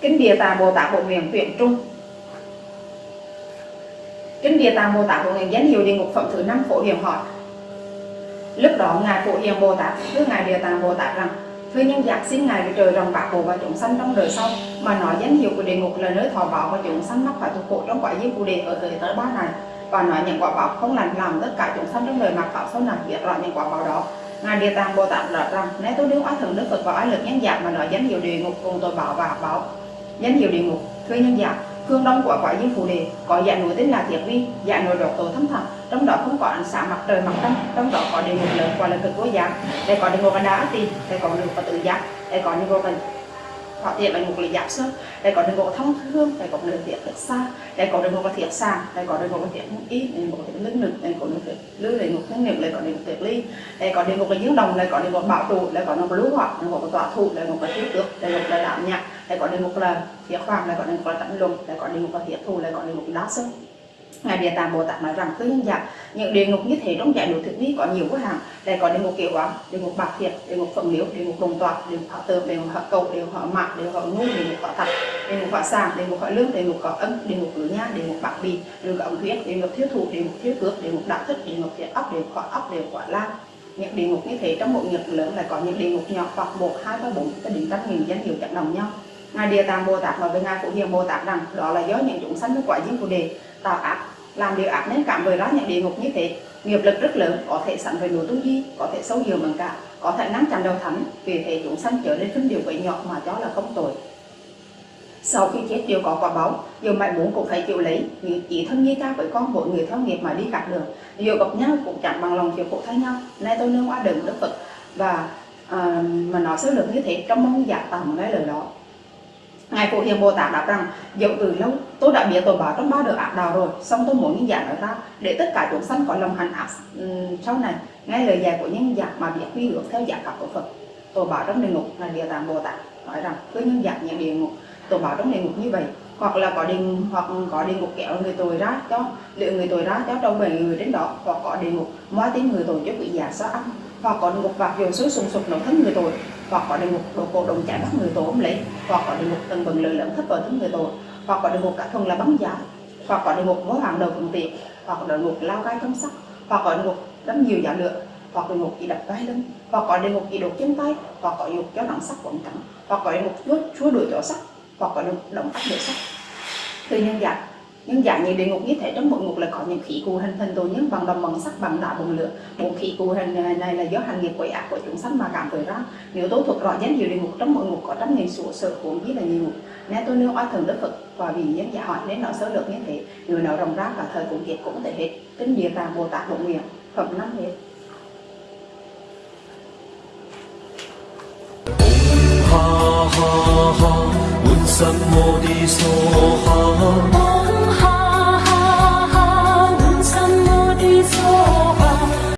Kinh Địa Tạng Bồ Tát Bộ Nguyện Tuyển Trung. Kinh Địa Tạng Bồ Tát Bộ Nguyện danh hiệu địa ngục phẩm thứ năm phổ hiền hỏi Lúc đó Ngài Phổ Hiền Bồ Tát, thưa Ngài Địa Tạng Bồ Tát rằng, Thưa nhân giác xin Ngài trời rồng bạc hồ và chúng sanh trong đời sau, Mà nói danh hiệu của địa ngục là nơi thọ bảo và chúng sanh mắc phải thuộc khổ trong quả giới phù đề ở thời tới ba này. Và nói những quả báo không lành làm tất cả chúng sanh trong đời mặc tạo sau này biết rõ những quả báo đó. Ngài Địa Tạng Bồ Tát nói rằng nếu tôi đương oai thần Đức Phật và oai lực nhân dạng mà nói danh hiệu địa ngục cùng tội bảo và báo danh hiệu địa ngục thưa nhân dạng phương đông của quả diêm phù đề, có dạng núi tên là thiệt vi dạng núi độc tổ thâm thẳm, trong đó không có ánh sáng mặt trời mặt trăng, trong đó có địa ngục lớn và là cực vô giác đây có địa ngục là đá tỳ đây có địa ngục tự giác đây có địa ngục là họ thiệt là một lý giác sơ đây có địa ngục thông thương đây có địa ngục thật xa đây có địa ngục thiệt sàng đây có địa ngục là thiệt ý đây có thiệt lưng lực đây có địa thiệt lư địa ngục thiệt nghiệp đây có địa thiệt ly đây có địa ngục là dương đồng đây có địa ngục bảo trụ đây có địa ngục lũ hoặc địa ngục là tọa thủ đây ngục là thiếu tước đây ngục là đảm nhạc đây có địa ngục là thiệt hoàng đây có địa ngục là tận lùng đây có địa ngục là thiệt thù đây có địa ngục đá sơn Ngài Địa Tạng Bồ Tát nói rằng với nhân dạng những địa ngục như thế trong giải độ thực vi có nhiều quá hàng đây có địa ngục kiểu quán địa ngục bạc thiệt địa ngục phẩm liễu địa ngục đồng tọa, địa ngục họ tường địa ngục họ cầu địa ngục họ mạc địa ngục họ ngu địa ngục họ thật địa ngục họ sàng địa ngục họ lương địa ngục họ ân địa ngục lửa nha địa ngục bạc bì địa ngục ống huyết địa ngục thiếu thủ địa ngục thiếu cước địa ngục đạo thức địa ngục thiệt ốc địa ngục họ ốc địa ngục họ lan những địa ngục như thế trong một nghiệp lớn lại có những địa ngục nhỏ hoặc một hai ba bốn cái đến trăm nghìn danh hiệu chẳng đồng nhau ngài địa tạng bồ tát nói với ngài phổ hiền bồ tát rằng đó là do những chúng sanh với quả diêm phù đề tạo ác làm điều ác nên cảm với ra những địa ngục như thế. Nghiệp lực rất lớn có thể sẵn về núi tu di có thể sâu nhiều bằng cả có thể nắm chặt đầu thánh. Vì thế chúng sanh trở nên khinh điều quậy nhỏ mà cho là không tội. Sau khi chết đều có quả báo. Dù mạnh muốn cũng phải chịu lấy. Như chỉ thân như cha với con mỗi người theo nghiệp mà đi cả đường. Dù gặp nhau cũng chẳng bằng lòng chịu khổ thay nhau. Nay tôi nương qua đường đức phật và à, mà nói số lượng như thế trong mong giả tầm cái lời đó. Ngài Phổ Hiền Bồ Tát đáp rằng, dẫu từ lâu, tôi đã biết tội báo trong ba đời ác đạo rồi xong tôi muốn nhân giả nói ra để tất cả chúng sanh có lòng hành ác sau này. Nghe lời dạy của nhân giả mà biết quy ước theo giả pháp của Phật. Tội báo trong địa ngục là địa tạng Bồ Tát nói rằng, cứ nhân giả nhận địa ngục, tội báo trong địa ngục như vậy hoặc là có địa hoặc có địa ngục kéo người tội ra cho liệu người tội ra cho trong bảy người đến đó hoặc có địa ngục moi tiếng người tội cho bị giả sát ăn hoặc có địa ngục vạc dầu suối sùng sục nổ thân người tội hoặc có địa ngục đồ cổ đồng chạy bắt người tội ôm lấy hoặc có địa ngục tầng bừng lợi lẫn thất vào thân người tội hoặc có địa ngục cả thuần là bắn giá hoặc có địa ngục mối hàng đầu cùng tiện hoặc có địa ngục lao gai thâm sắc hoặc có địa ngục đấm nhiều giả lựa hoặc địa ngục chỉ đập vai lưng hoặc có địa ngục chỉ đột chân tay hoặc có địa ngục chó nặng sắc quẩn cẳng hoặc có địa ngục chúa chúa đuổi chó sắc hoặc có động tác địa sắc từ nhân dạng nhân dạng như địa ngục như thế trong mỗi ngục là có những khí cụ hình thành tội nhân bằng đồng bằng sắc bằng đá, bằng lửa. Bốn khí cụ hình này là do hành nghiệp quậy ác của chúng sanh mà cảm thấy ra. Nếu tôi thuộc rõ danh hiệu địa ngục trong mỗi ngục có trăm nghìn sổ sợ cuốn biết là nhiều ngục. Nên tôi nêu oai thần đức phật, và vì nhân giả hỏi nên nó sơ lược như thế, người nào rộng ra cả thời cũng kiệt cũng thể hết. Kinh địa tạng, bồ tát bộ nguyện, phẩm năm hết ha ha ha. 什么的所好。